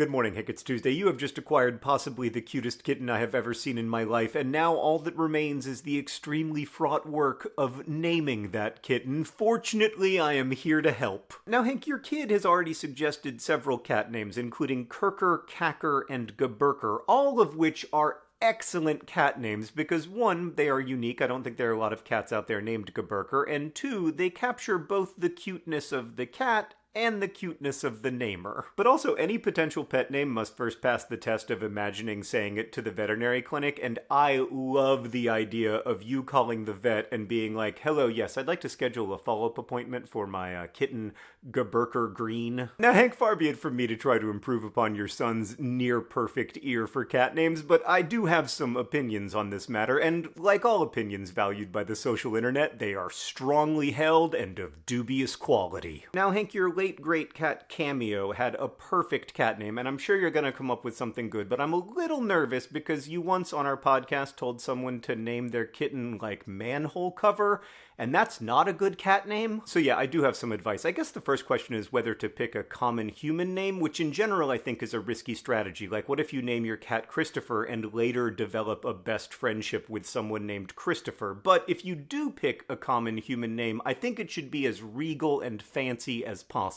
Good morning, Hank. It's Tuesday. You have just acquired possibly the cutest kitten I have ever seen in my life, and now all that remains is the extremely fraught work of naming that kitten. Fortunately, I am here to help. Now, Hank, your kid has already suggested several cat names, including Kirker, Kacker, and Gaburker, all of which are excellent cat names because one, they are unique. I don't think there are a lot of cats out there named Gaburker, and two, they capture both the cuteness of the cat and the cuteness of the namer. But also, any potential pet name must first pass the test of imagining saying it to the veterinary clinic, and I love the idea of you calling the vet and being like, hello, yes, I'd like to schedule a follow-up appointment for my uh, kitten, Gaburker Green. Now, Hank, far be it from me to try to improve upon your son's near-perfect ear for cat names, but I do have some opinions on this matter, and like all opinions valued by the social internet, they are strongly held and of dubious quality. Now, Hank, you're late great cat Cameo had a perfect cat name, and I'm sure you're going to come up with something good, but I'm a little nervous because you once on our podcast told someone to name their kitten like manhole cover, and that's not a good cat name. So yeah, I do have some advice. I guess the first question is whether to pick a common human name, which in general I think is a risky strategy. Like what if you name your cat Christopher and later develop a best friendship with someone named Christopher? But if you do pick a common human name, I think it should be as regal and fancy as possible.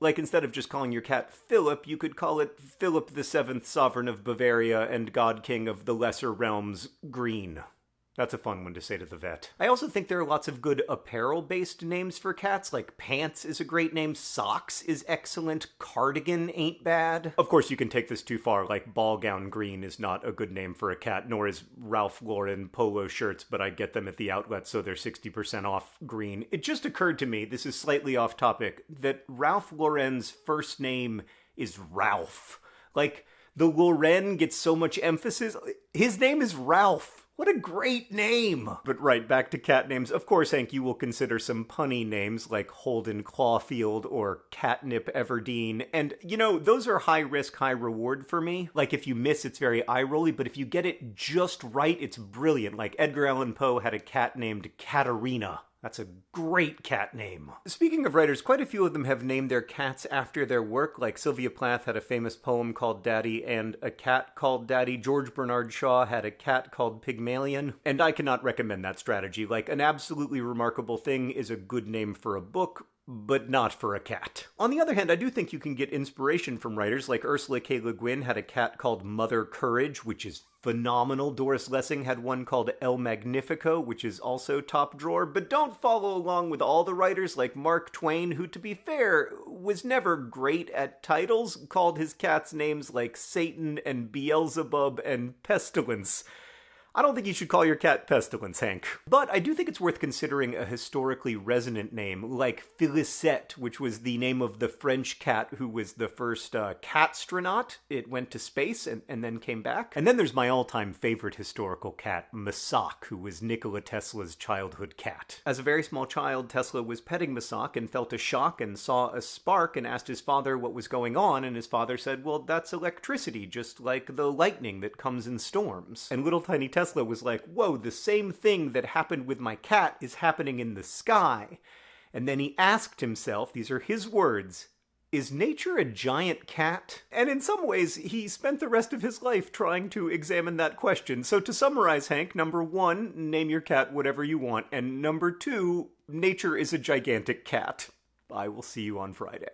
Like instead of just calling your cat Philip, you could call it Philip the Seventh Sovereign of Bavaria and God King of the Lesser Realms Green. That's a fun one to say to the vet. I also think there are lots of good apparel based names for cats, like Pants is a great name, Socks is excellent, Cardigan ain't bad. Of course, you can take this too far, like Ball Gown Green is not a good name for a cat, nor is Ralph Lauren polo shirts, but I get them at the outlet, so they're 60% off green. It just occurred to me, this is slightly off topic, that Ralph Lauren's first name is Ralph. Like, the Lauren gets so much emphasis. His name is Ralph. What a great name! But right, back to cat names. Of course, Hank, you will consider some punny names like Holden Clawfield or Catnip Everdeen. And, you know, those are high risk, high reward for me. Like, if you miss, it's very eye rolly, but if you get it just right, it's brilliant. Like, Edgar Allan Poe had a cat named Katerina. That's a great cat name. Speaking of writers, quite a few of them have named their cats after their work, like Sylvia Plath had a famous poem called Daddy and a cat called Daddy. George Bernard Shaw had a cat called Pygmalion. And I cannot recommend that strategy. Like, an absolutely remarkable thing is a good name for a book, but not for a cat. On the other hand, I do think you can get inspiration from writers like Ursula K. Le Guin had a cat called Mother Courage, which is phenomenal. Doris Lessing had one called El Magnifico, which is also top drawer. But don't follow along with all the writers like Mark Twain, who, to be fair, was never great at titles, called his cats names like Satan and Beelzebub and Pestilence. I don't think you should call your cat Pestilence, Hank. But I do think it's worth considering a historically resonant name, like Felicette, which was the name of the French cat who was the first uh, catstronaut. It went to space and, and then came back. And then there's my all-time favorite historical cat, Massac, who was Nikola Tesla's childhood cat. As a very small child, Tesla was petting Massac and felt a shock and saw a spark and asked his father what was going on, and his father said, well, that's electricity, just like the lightning that comes in storms. And little tiny Tesla Tesla was like, whoa, the same thing that happened with my cat is happening in the sky. And then he asked himself, these are his words, is nature a giant cat? And in some ways, he spent the rest of his life trying to examine that question. So to summarize, Hank, number one, name your cat whatever you want. And number two, nature is a gigantic cat. I will see you on Friday.